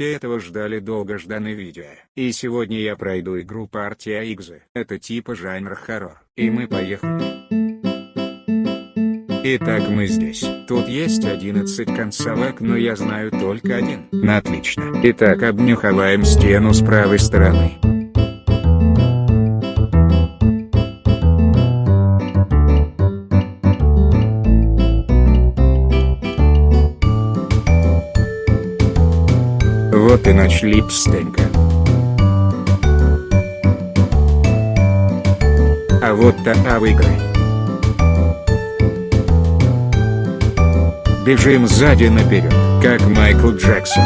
все этого ждали долгожданное видео. И сегодня я пройду игру партия Игзы. Это типа жанр хоррор. И мы поехали. Итак мы здесь. Тут есть 11 концовок, но я знаю только один. На отлично. Итак обнюхиваем стену с правой стороны. И ночь липстенька. А вот та а в игры. Бежим сзади наперед, как Майкл Джексон.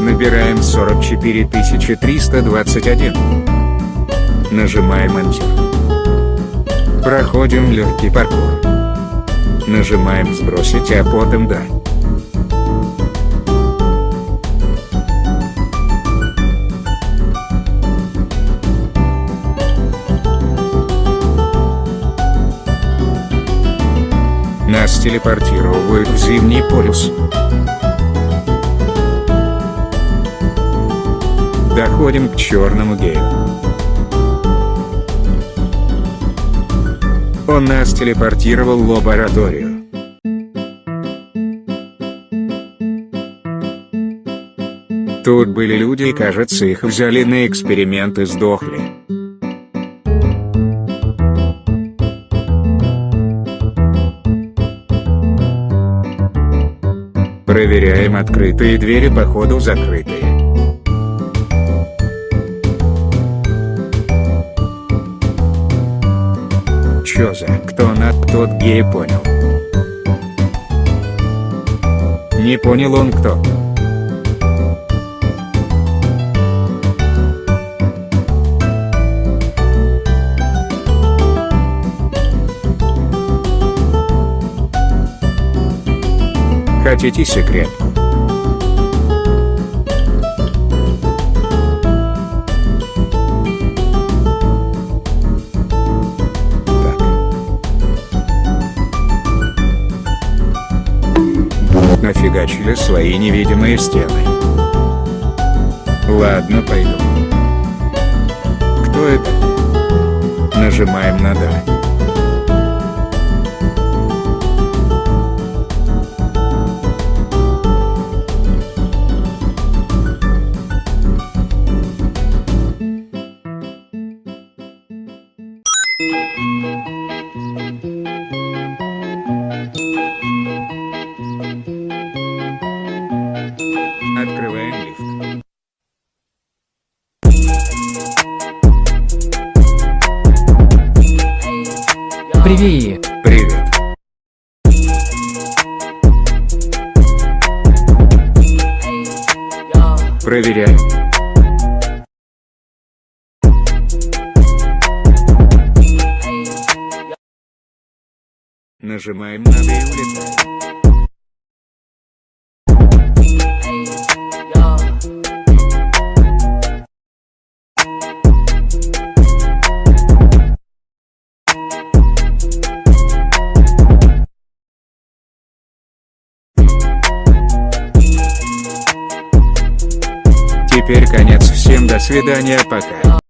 Набираем 44 321. Нажимаем Enter. Проходим легкий паркур. Нажимаем сбросить, а потом да. Нас телепортируют в Зимний полюс. Доходим к черному гею. Он нас телепортировал в лабораторию. Тут были люди и кажется их взяли на эксперимент и сдохли. Проверяем открытые двери походу закрытые. Чё за кто на тот гей понял? Не понял он кто. Хотите секретку? Нафигачили свои невидимые стены. Ладно, пойду. Кто это? Нажимаем на «Да». Привет. Привет. Проверяем. Нажимаем на «Д» Теперь конец всем до свидания пока.